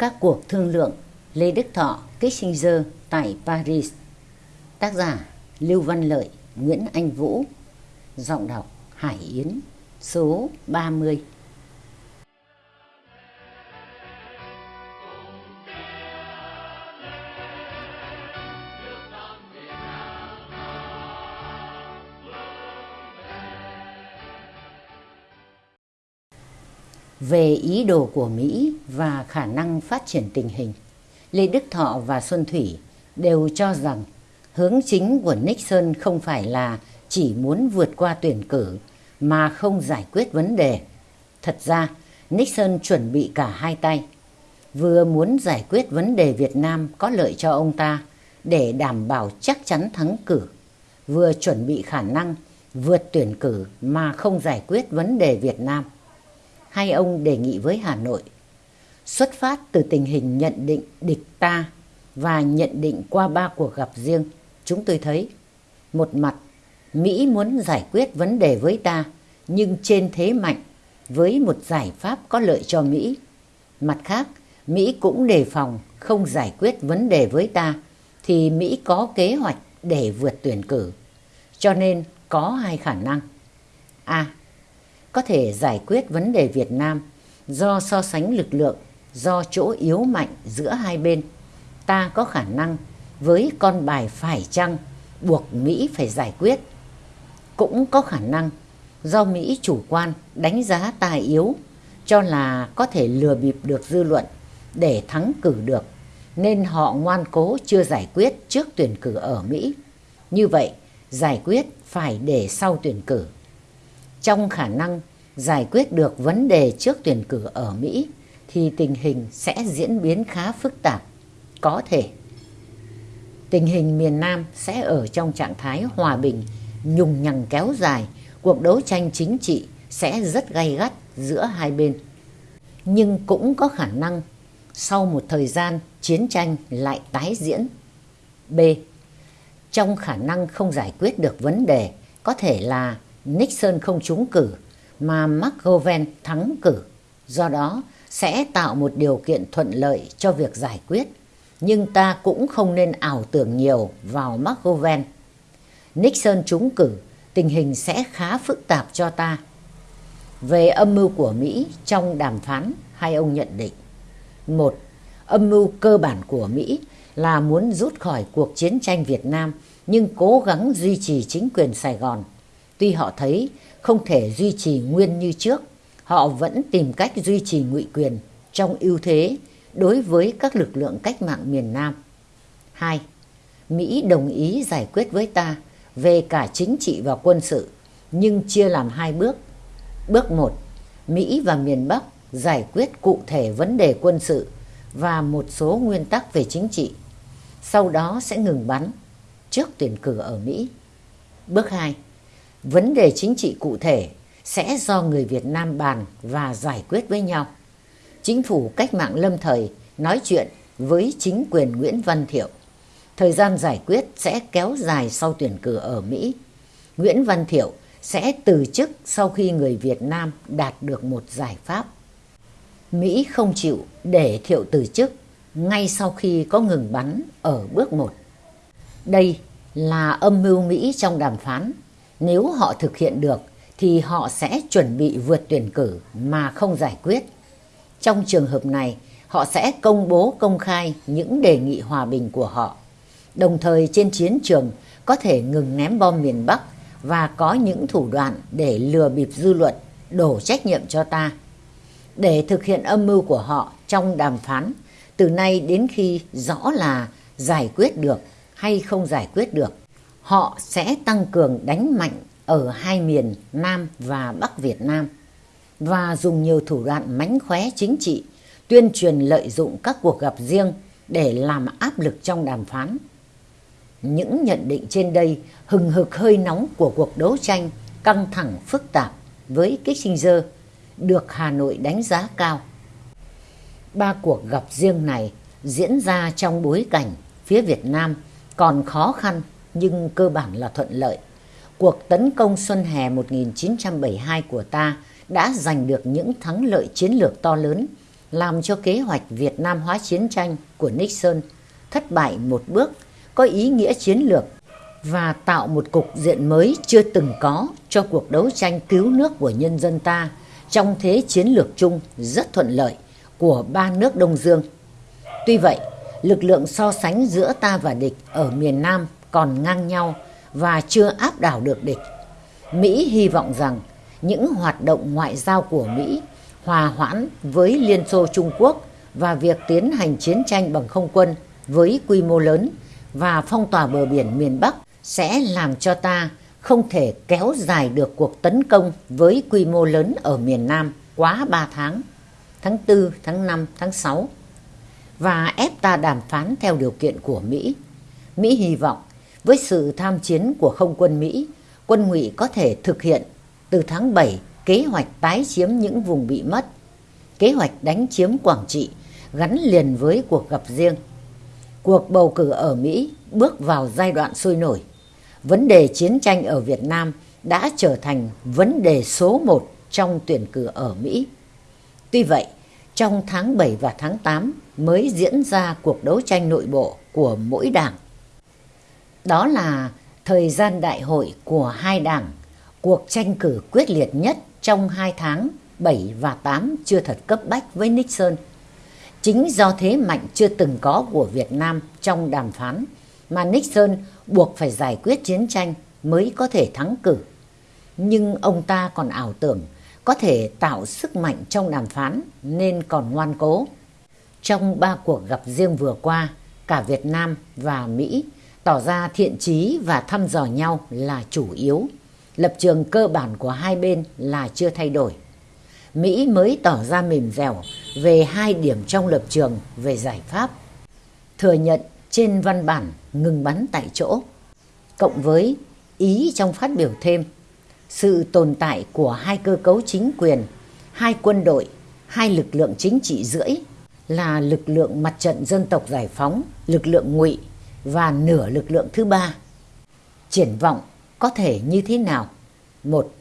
Các cuộc thương lượng Lê Đức Thọ, Kissinger tại Paris. Tác giả Lưu Văn Lợi, Nguyễn Anh Vũ. Giọng đọc Hải Yến Số 30 Về ý đồ của Mỹ và khả năng phát triển tình hình, Lê Đức Thọ và Xuân Thủy đều cho rằng hướng chính của Nixon không phải là chỉ muốn vượt qua tuyển cử mà không giải quyết vấn đề. Thật ra, Nixon chuẩn bị cả hai tay. Vừa muốn giải quyết vấn đề Việt Nam có lợi cho ông ta để đảm bảo chắc chắn thắng cử, vừa chuẩn bị khả năng vượt tuyển cử mà không giải quyết vấn đề Việt Nam hai ông đề nghị với Hà Nội xuất phát từ tình hình nhận định địch ta và nhận định qua ba cuộc gặp riêng chúng tôi thấy một mặt Mỹ muốn giải quyết vấn đề với ta nhưng trên thế mạnh với một giải pháp có lợi cho Mỹ. Mặt khác, Mỹ cũng đề phòng không giải quyết vấn đề với ta thì Mỹ có kế hoạch để vượt tuyển cử. Cho nên có hai khả năng. A có thể giải quyết vấn đề Việt Nam do so sánh lực lượng, do chỗ yếu mạnh giữa hai bên. Ta có khả năng với con bài phải chăng buộc Mỹ phải giải quyết. Cũng có khả năng do Mỹ chủ quan đánh giá ta yếu cho là có thể lừa bịp được dư luận để thắng cử được nên họ ngoan cố chưa giải quyết trước tuyển cử ở Mỹ. Như vậy, giải quyết phải để sau tuyển cử trong khả năng giải quyết được vấn đề trước tuyển cử ở Mỹ thì tình hình sẽ diễn biến khá phức tạp. Có thể tình hình miền Nam sẽ ở trong trạng thái hòa bình, nhùng nhằng kéo dài, cuộc đấu tranh chính trị sẽ rất gay gắt giữa hai bên. Nhưng cũng có khả năng sau một thời gian chiến tranh lại tái diễn. B. Trong khả năng không giải quyết được vấn đề có thể là Nixon không trúng cử mà McGovern thắng cử. Do đó sẽ tạo một điều kiện thuận lợi cho việc giải quyết. Nhưng ta cũng không nên ảo tưởng nhiều vào McGovern. Nixon trúng cử, tình hình sẽ khá phức tạp cho ta. Về âm mưu của Mỹ trong đàm phán, hai ông nhận định. Một, âm mưu cơ bản của Mỹ là muốn rút khỏi cuộc chiến tranh Việt Nam nhưng cố gắng duy trì chính quyền Sài Gòn. Tuy họ thấy không thể duy trì nguyên như trước, họ vẫn tìm cách duy trì ngụy quyền trong ưu thế đối với các lực lượng cách mạng miền Nam. 2. Mỹ đồng ý giải quyết với ta về cả chính trị và quân sự, nhưng chia làm hai bước. Bước 1. Mỹ và miền Bắc giải quyết cụ thể vấn đề quân sự và một số nguyên tắc về chính trị. Sau đó sẽ ngừng bắn trước tuyển cử ở Mỹ. Bước 2 vấn đề chính trị cụ thể sẽ do người Việt Nam bàn và giải quyết với nhau. Chính phủ cách mạng lâm thời nói chuyện với chính quyền Nguyễn Văn Thiệu. Thời gian giải quyết sẽ kéo dài sau tuyển cử ở Mỹ. Nguyễn Văn Thiệu sẽ từ chức sau khi người Việt Nam đạt được một giải pháp. Mỹ không chịu để Thiệu từ chức ngay sau khi có ngừng bắn ở bước 1. Đây là âm mưu Mỹ trong đàm phán nếu họ thực hiện được thì họ sẽ chuẩn bị vượt tuyển cử mà không giải quyết. Trong trường hợp này, họ sẽ công bố công khai những đề nghị hòa bình của họ. Đồng thời trên chiến trường có thể ngừng ném bom miền Bắc và có những thủ đoạn để lừa bịp dư luận, đổ trách nhiệm cho ta. Để thực hiện âm mưu của họ trong đàm phán, từ nay đến khi rõ là giải quyết được hay không giải quyết được, họ sẽ tăng cường đánh mạnh ở hai miền Nam và Bắc Việt Nam và dùng nhiều thủ đoạn mánh khóe chính trị, tuyên truyền lợi dụng các cuộc gặp riêng để làm áp lực trong đàm phán. Những nhận định trên đây hừng hực hơi nóng của cuộc đấu tranh căng thẳng phức tạp với Kissinger được Hà Nội đánh giá cao. Ba cuộc gặp riêng này diễn ra trong bối cảnh phía Việt Nam còn khó khăn nhưng cơ bản là thuận lợi. Cuộc tấn công Xuân Hè 1972 của ta đã giành được những thắng lợi chiến lược to lớn làm cho kế hoạch Việt Nam hóa chiến tranh của Nixon thất bại một bước có ý nghĩa chiến lược và tạo một cục diện mới chưa từng có cho cuộc đấu tranh cứu nước của nhân dân ta trong thế chiến lược chung rất thuận lợi của ba nước Đông Dương. Tuy vậy, lực lượng so sánh giữa ta và địch ở miền Nam còn ngang nhau và chưa áp đảo được địch. Mỹ hy vọng rằng những hoạt động ngoại giao của Mỹ hòa hoãn với Liên Xô Trung Quốc và việc tiến hành chiến tranh bằng không quân với quy mô lớn và phong tỏa bờ biển miền Bắc sẽ làm cho ta không thể kéo dài được cuộc tấn công với quy mô lớn ở miền Nam quá 3 tháng, tháng 4, tháng 5, tháng 6 và ép ta đàm phán theo điều kiện của Mỹ. Mỹ hy vọng với sự tham chiến của không quân Mỹ, quân ngụy có thể thực hiện từ tháng 7 kế hoạch tái chiếm những vùng bị mất, kế hoạch đánh chiếm Quảng Trị gắn liền với cuộc gặp riêng. Cuộc bầu cử ở Mỹ bước vào giai đoạn sôi nổi. Vấn đề chiến tranh ở Việt Nam đã trở thành vấn đề số một trong tuyển cử ở Mỹ. Tuy vậy, trong tháng 7 và tháng 8 mới diễn ra cuộc đấu tranh nội bộ của mỗi đảng. Đó là thời gian đại hội của hai đảng, cuộc tranh cử quyết liệt nhất trong hai tháng 7 và 8 chưa thật cấp bách với Nixon. Chính do thế mạnh chưa từng có của Việt Nam trong đàm phán mà Nixon buộc phải giải quyết chiến tranh mới có thể thắng cử. Nhưng ông ta còn ảo tưởng có thể tạo sức mạnh trong đàm phán nên còn ngoan cố. Trong ba cuộc gặp riêng vừa qua, cả Việt Nam và Mỹ tỏ ra thiện trí và thăm dò nhau là chủ yếu. Lập trường cơ bản của hai bên là chưa thay đổi. Mỹ mới tỏ ra mềm dẻo về hai điểm trong lập trường về giải pháp. Thừa nhận trên văn bản ngừng bắn tại chỗ. Cộng với ý trong phát biểu thêm sự tồn tại của hai cơ cấu chính quyền, hai quân đội, hai lực lượng chính trị rưỡi là lực lượng mặt trận dân tộc giải phóng, lực lượng ngụy và nửa lực lượng thứ ba. Triển vọng có thể như thế nào? Một,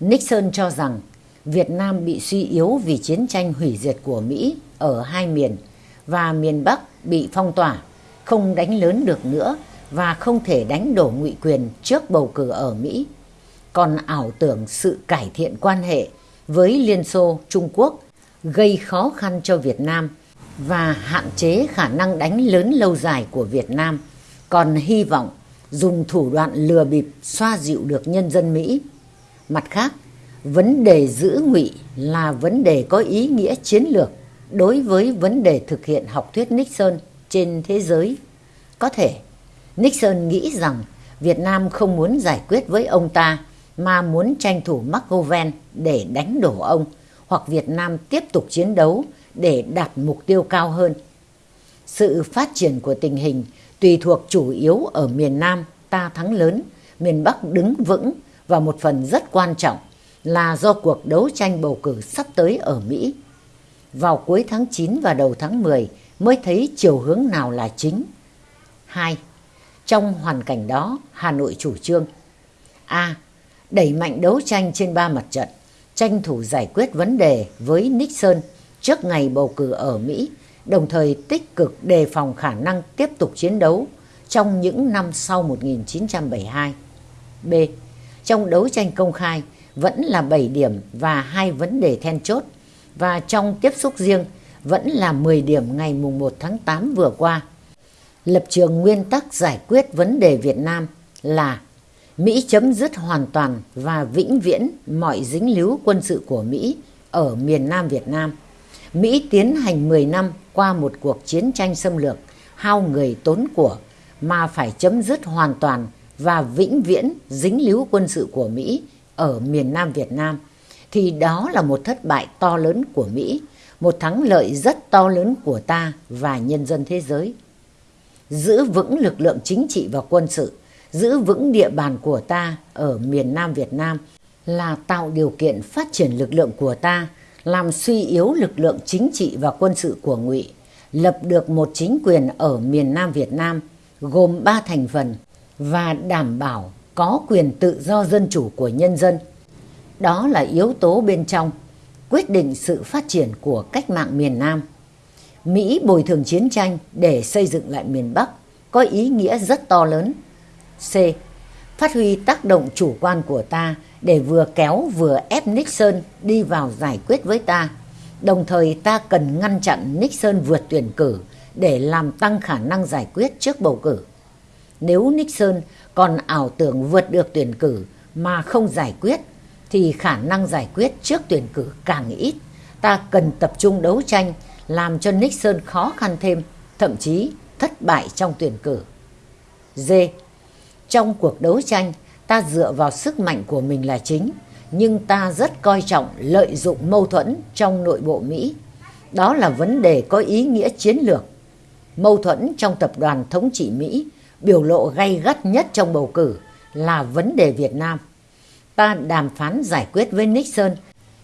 Nixon cho rằng Việt Nam bị suy yếu vì chiến tranh hủy diệt của Mỹ ở hai miền và miền Bắc bị phong tỏa, không đánh lớn được nữa và không thể đánh đổ ngụy quyền trước bầu cử ở Mỹ. Còn ảo tưởng sự cải thiện quan hệ với Liên Xô, Trung Quốc gây khó khăn cho Việt Nam và hạn chế khả năng đánh lớn lâu dài của Việt Nam, còn hy vọng dùng thủ đoạn lừa bịp xoa dịu được nhân dân Mỹ. Mặt khác, vấn đề giữ ngụy là vấn đề có ý nghĩa chiến lược đối với vấn đề thực hiện học thuyết Nixon trên thế giới. Có thể, Nixon nghĩ rằng Việt Nam không muốn giải quyết với ông ta mà muốn tranh thủ McGovern để đánh đổ ông hoặc Việt Nam tiếp tục chiến đấu để đạt mục tiêu cao hơn. Sự phát triển của tình hình tùy thuộc chủ yếu ở miền Nam ta thắng lớn, miền Bắc đứng vững và một phần rất quan trọng là do cuộc đấu tranh bầu cử sắp tới ở Mỹ. Vào cuối tháng 9 và đầu tháng 10 mới thấy chiều hướng nào là chính. 2. Trong hoàn cảnh đó, Hà Nội chủ trương A. Đẩy mạnh đấu tranh trên ba mặt trận, tranh thủ giải quyết vấn đề với Nixon trước ngày bầu cử ở Mỹ, đồng thời tích cực đề phòng khả năng tiếp tục chiến đấu trong những năm sau 1972. B. Trong đấu tranh công khai vẫn là 7 điểm và hai vấn đề then chốt và trong tiếp xúc riêng vẫn là 10 điểm ngày mùng 1 tháng 8 vừa qua. Lập trường nguyên tắc giải quyết vấn đề Việt Nam là Mỹ chấm dứt hoàn toàn và vĩnh viễn mọi dính líu quân sự của Mỹ ở miền Nam Việt Nam. Mỹ tiến hành 10 năm qua một cuộc chiến tranh xâm lược, hao người tốn của mà phải chấm dứt hoàn toàn và vĩnh viễn dính líu quân sự của Mỹ ở miền Nam Việt Nam thì đó là một thất bại to lớn của Mỹ, một thắng lợi rất to lớn của ta và nhân dân thế giới. Giữ vững lực lượng chính trị và quân sự, giữ vững địa bàn của ta ở miền Nam Việt Nam là tạo điều kiện phát triển lực lượng của ta, làm suy yếu lực lượng chính trị và quân sự của Ngụy, lập được một chính quyền ở miền Nam Việt Nam gồm ba thành phần và đảm bảo có quyền tự do dân chủ của nhân dân. Đó là yếu tố bên trong. quyết định sự phát triển của cách mạng miền Nam. Mỹ bồi thường chiến tranh để xây dựng lại miền Bắc có ý nghĩa rất to lớn. C. Phát huy tác động chủ quan của ta để vừa kéo vừa ép Nixon đi vào giải quyết với ta. Đồng thời ta cần ngăn chặn Nixon vượt tuyển cử để làm tăng khả năng giải quyết trước bầu cử. Nếu Nixon còn ảo tưởng vượt được tuyển cử mà không giải quyết thì khả năng giải quyết trước tuyển cử càng ít. Ta cần tập trung đấu tranh làm cho Nixon khó khăn thêm, thậm chí thất bại trong tuyển cử. D. Trong cuộc đấu tranh, ta dựa vào sức mạnh của mình là chính, nhưng ta rất coi trọng lợi dụng mâu thuẫn trong nội bộ Mỹ. Đó là vấn đề có ý nghĩa chiến lược. Mâu thuẫn trong tập đoàn thống trị Mỹ biểu lộ gay gắt nhất trong bầu cử là vấn đề Việt Nam. Ta đàm phán giải quyết với Nixon,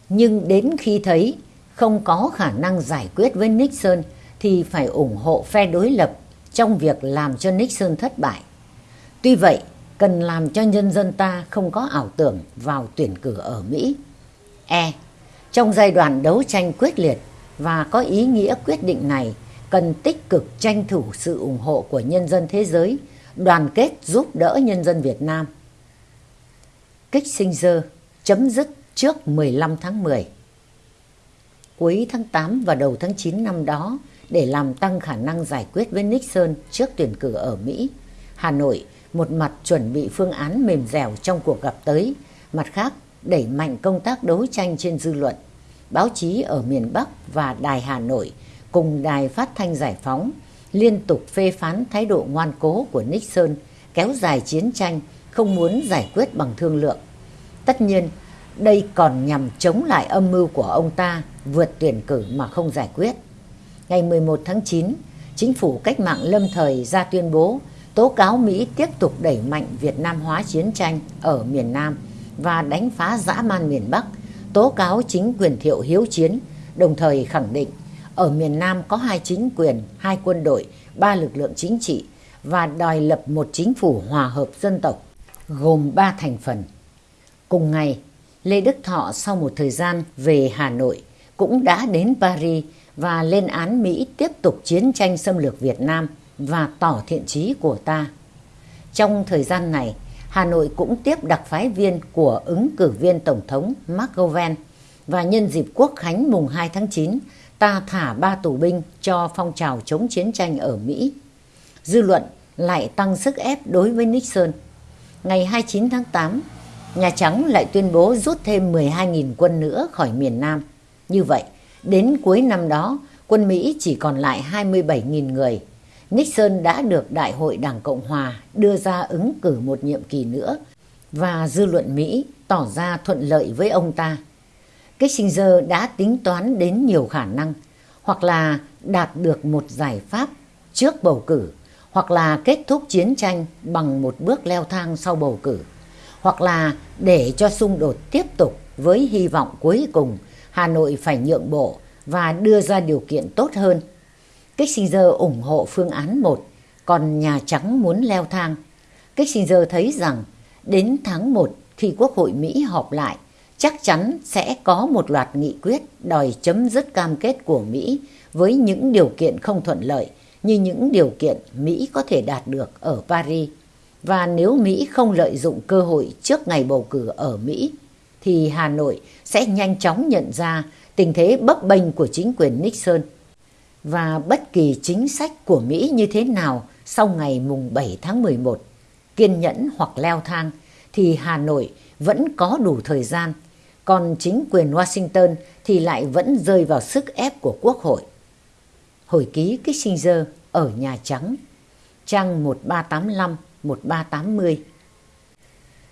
nhưng đến khi thấy không có khả năng giải quyết với Nixon thì phải ủng hộ phe đối lập trong việc làm cho Nixon thất bại. Tuy vậy, cần làm cho nhân dân ta không có ảo tưởng vào tuyển cử ở Mỹ. E. Trong giai đoạn đấu tranh quyết liệt và có ý nghĩa quyết định này, cần tích cực tranh thủ sự ủng hộ của nhân dân thế giới, đoàn kết giúp đỡ nhân dân Việt Nam. kích sinh dơ chấm dứt trước 15 tháng 10. Cuối tháng 8 và đầu tháng 9 năm đó, để làm tăng khả năng giải quyết với Nixon trước tuyển cử ở Mỹ, Hà Nội một mặt chuẩn bị phương án mềm dẻo trong cuộc gặp tới, mặt khác đẩy mạnh công tác đấu tranh trên dư luận. Báo chí ở miền Bắc và Đài Hà Nội cùng Đài Phát thanh Giải phóng liên tục phê phán thái độ ngoan cố của Nixon kéo dài chiến tranh, không muốn giải quyết bằng thương lượng. Tất nhiên, đây còn nhằm chống lại âm mưu của ông ta vượt tuyển cử mà không giải quyết. Ngày 11 tháng 9, chính phủ cách mạng lâm thời ra tuyên bố tố cáo Mỹ tiếp tục đẩy mạnh Việt Nam hóa chiến tranh ở miền Nam và đánh phá dã man miền Bắc, tố cáo chính quyền thiệu hiếu chiến, đồng thời khẳng định ở miền Nam có hai chính quyền, hai quân đội, ba lực lượng chính trị và đòi lập một chính phủ hòa hợp dân tộc gồm ba thành phần. Cùng ngày, Lê Đức Thọ sau một thời gian về Hà Nội cũng đã đến Paris và lên án Mỹ tiếp tục chiến tranh xâm lược Việt Nam và tỏ thiện trí của ta. Trong thời gian này, Hà Nội cũng tiếp đặc phái viên của ứng cử viên Tổng thống Mark và nhân dịp Quốc khánh mùng 2 tháng 9, ta thả ba tù binh cho phong trào chống chiến tranh ở Mỹ. Dư luận lại tăng sức ép đối với Nixon. Ngày 29 tháng 8, Nhà Trắng lại tuyên bố rút thêm 12.000 quân nữa khỏi miền Nam. Như vậy, đến cuối năm đó, quân Mỹ chỉ còn lại 27.000 người. Nixon đã được Đại hội Đảng Cộng Hòa đưa ra ứng cử một nhiệm kỳ nữa và dư luận Mỹ tỏ ra thuận lợi với ông ta. Kissinger đã tính toán đến nhiều khả năng, hoặc là đạt được một giải pháp trước bầu cử, hoặc là kết thúc chiến tranh bằng một bước leo thang sau bầu cử, hoặc là để cho xung đột tiếp tục với hy vọng cuối cùng Hà Nội phải nhượng bộ và đưa ra điều kiện tốt hơn Kissinger ủng hộ phương án 1, còn Nhà Trắng muốn leo thang. Kissinger thấy rằng đến tháng 1 khi Quốc hội Mỹ họp lại, chắc chắn sẽ có một loạt nghị quyết đòi chấm dứt cam kết của Mỹ với những điều kiện không thuận lợi như những điều kiện Mỹ có thể đạt được ở Paris. Và nếu Mỹ không lợi dụng cơ hội trước ngày bầu cử ở Mỹ, thì Hà Nội sẽ nhanh chóng nhận ra tình thế bấp bênh của chính quyền Nixon và bất kỳ chính sách của Mỹ như thế nào sau ngày mùng 7 tháng 11, kiên nhẫn hoặc leo thang, thì Hà Nội vẫn có đủ thời gian, còn chính quyền Washington thì lại vẫn rơi vào sức ép của Quốc hội. Hồi ký Kissinger ở Nhà Trắng, trang 1385-1380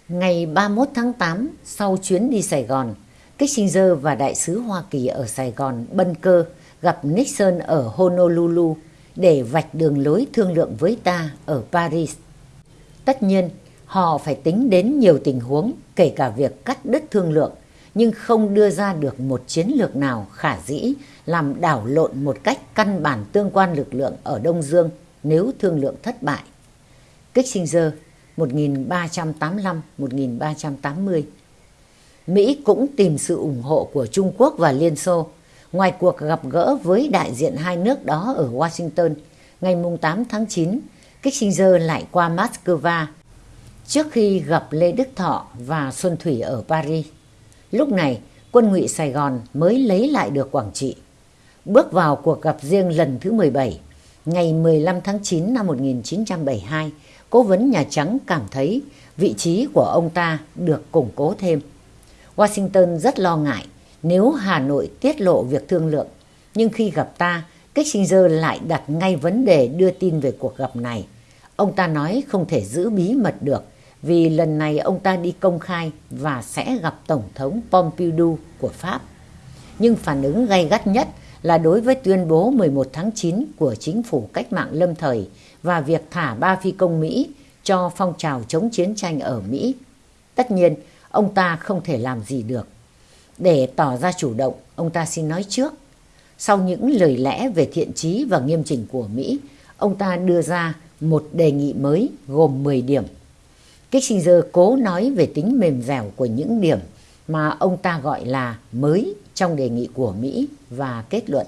Ngày 31 tháng 8, sau chuyến đi Sài Gòn, Kissinger và đại sứ Hoa Kỳ ở Sài Gòn bân cơ gặp Nixon ở Honolulu để vạch đường lối thương lượng với ta ở Paris. Tất nhiên, họ phải tính đến nhiều tình huống, kể cả việc cắt đứt thương lượng, nhưng không đưa ra được một chiến lược nào khả dĩ làm đảo lộn một cách căn bản tương quan lực lượng ở Đông Dương nếu thương lượng thất bại. Kissinger 1385-1380 Mỹ cũng tìm sự ủng hộ của Trung Quốc và Liên Xô. Ngoài cuộc gặp gỡ với đại diện hai nước đó ở Washington, ngày 8 tháng 9, Kissinger lại qua Moscow trước khi gặp Lê Đức Thọ và Xuân Thủy ở Paris. Lúc này, quân ngụy Sài Gòn mới lấy lại được Quảng Trị. Bước vào cuộc gặp riêng lần thứ 17, ngày 15 tháng 9 năm 1972, cố vấn Nhà Trắng cảm thấy vị trí của ông ta được củng cố thêm. Washington rất lo ngại nếu Hà Nội tiết lộ việc thương lượng, nhưng khi gặp ta, Kissinger lại đặt ngay vấn đề đưa tin về cuộc gặp này. Ông ta nói không thể giữ bí mật được vì lần này ông ta đi công khai và sẽ gặp Tổng thống Pompidou của Pháp. Nhưng phản ứng gay gắt nhất là đối với tuyên bố 11 tháng 9 của chính phủ cách mạng lâm thời và việc thả ba phi công Mỹ cho phong trào chống chiến tranh ở Mỹ. Tất nhiên, ông ta không thể làm gì được. Để tỏ ra chủ động, ông ta xin nói trước. Sau những lời lẽ về thiện trí và nghiêm chỉnh của Mỹ, ông ta đưa ra một đề nghị mới gồm 10 điểm. Kissinger cố nói về tính mềm dẻo của những điểm mà ông ta gọi là mới trong đề nghị của Mỹ và kết luận.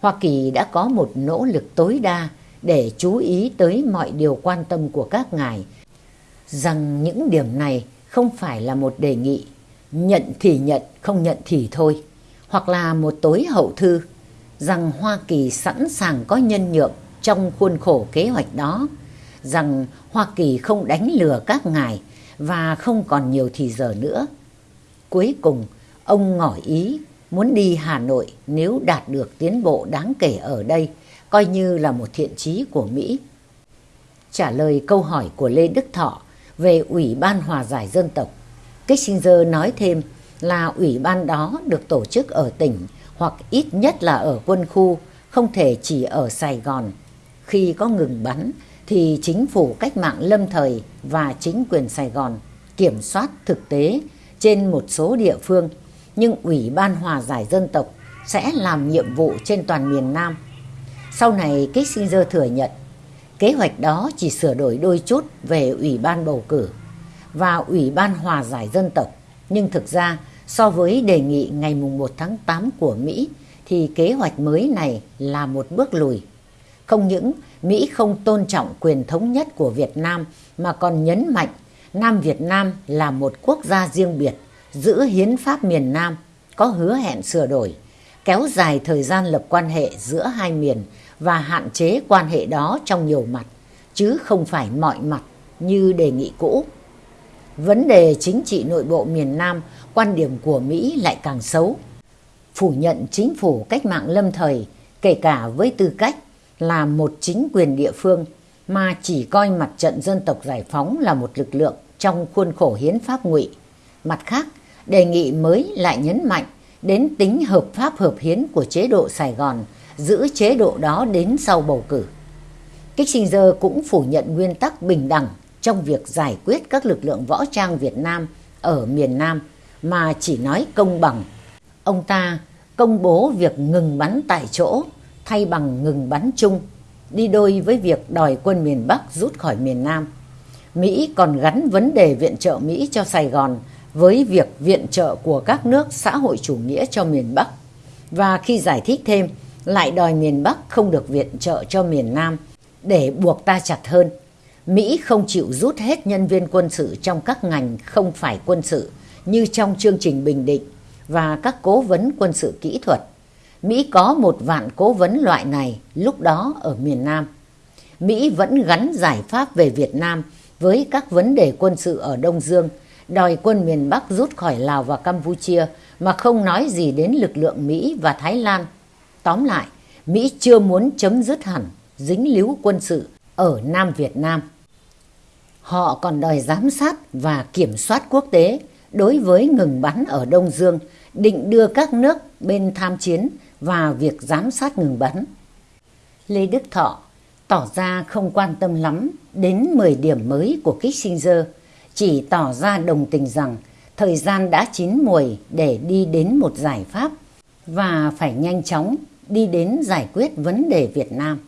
Hoa Kỳ đã có một nỗ lực tối đa để chú ý tới mọi điều quan tâm của các ngài, rằng những điểm này không phải là một đề nghị, nhận thì nhận, không nhận thì thôi, hoặc là một tối hậu thư, rằng Hoa Kỳ sẵn sàng có nhân nhượng trong khuôn khổ kế hoạch đó, rằng Hoa Kỳ không đánh lừa các ngài và không còn nhiều thì giờ nữa. Cuối cùng, ông ngỏ ý muốn đi Hà Nội nếu đạt được tiến bộ đáng kể ở đây, coi như là một thiện chí của Mỹ. Trả lời câu hỏi của Lê Đức Thọ về Ủy ban Hòa giải Dân tộc, Kissinger nói thêm là ủy ban đó được tổ chức ở tỉnh hoặc ít nhất là ở quân khu, không thể chỉ ở Sài Gòn. Khi có ngừng bắn thì chính phủ cách mạng lâm thời và chính quyền Sài Gòn kiểm soát thực tế trên một số địa phương, nhưng Ủy ban Hòa giải Dân tộc sẽ làm nhiệm vụ trên toàn miền Nam. Sau này Kissinger thừa nhận kế hoạch đó chỉ sửa đổi đôi chút về Ủy ban bầu cử và Ủy ban Hòa giải Dân tộc, nhưng thực ra so với đề nghị ngày 1 tháng 8 của Mỹ thì kế hoạch mới này là một bước lùi. Không những Mỹ không tôn trọng quyền thống nhất của Việt Nam mà còn nhấn mạnh Nam Việt Nam là một quốc gia riêng biệt, giữ hiến pháp miền Nam, có hứa hẹn sửa đổi, kéo dài thời gian lập quan hệ giữa hai miền và hạn chế quan hệ đó trong nhiều mặt, chứ không phải mọi mặt như đề nghị cũ. Vấn đề chính trị nội bộ miền Nam, quan điểm của Mỹ lại càng xấu. Phủ nhận chính phủ cách mạng lâm thời, kể cả với tư cách là một chính quyền địa phương mà chỉ coi mặt trận dân tộc giải phóng là một lực lượng trong khuôn khổ hiến pháp ngụy. Mặt khác, đề nghị mới lại nhấn mạnh đến tính hợp pháp hợp hiến của chế độ Sài Gòn, giữ chế độ đó đến sau bầu cử. Kissinger cũng phủ nhận nguyên tắc bình đẳng trong việc giải quyết các lực lượng võ trang Việt Nam ở miền Nam mà chỉ nói công bằng. Ông ta công bố việc ngừng bắn tại chỗ thay bằng ngừng bắn chung, đi đôi với việc đòi quân miền Bắc rút khỏi miền Nam. Mỹ còn gắn vấn đề viện trợ Mỹ cho Sài Gòn với việc viện trợ của các nước xã hội chủ nghĩa cho miền Bắc. Và khi giải thích thêm, lại đòi miền Bắc không được viện trợ cho miền Nam để buộc ta chặt hơn. Mỹ không chịu rút hết nhân viên quân sự trong các ngành không phải quân sự như trong chương trình Bình Định và các cố vấn quân sự kỹ thuật. Mỹ có một vạn cố vấn loại này lúc đó ở miền Nam. Mỹ vẫn gắn giải pháp về Việt Nam với các vấn đề quân sự ở Đông Dương, đòi quân miền Bắc rút khỏi Lào và Campuchia mà không nói gì đến lực lượng Mỹ và Thái Lan. Tóm lại, Mỹ chưa muốn chấm dứt hẳn dính líu quân sự ở Nam Việt Nam. Họ còn đòi giám sát và kiểm soát quốc tế đối với ngừng bắn ở Đông Dương, định đưa các nước bên tham chiến và việc giám sát ngừng bắn. Lê Đức Thọ tỏ ra không quan tâm lắm đến 10 điểm mới của Kissinger, chỉ tỏ ra đồng tình rằng thời gian đã chín muồi để đi đến một giải pháp và phải nhanh chóng đi đến giải quyết vấn đề Việt Nam.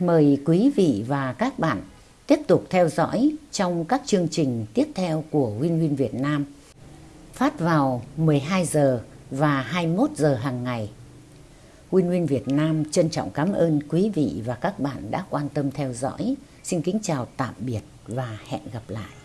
Mời quý vị và các bạn tiếp tục theo dõi trong các chương trình tiếp theo của Win Win Việt Nam phát vào 12 giờ và 21 giờ hàng ngày. Win Win Việt Nam trân trọng cảm ơn quý vị và các bạn đã quan tâm theo dõi. Xin kính chào tạm biệt và hẹn gặp lại.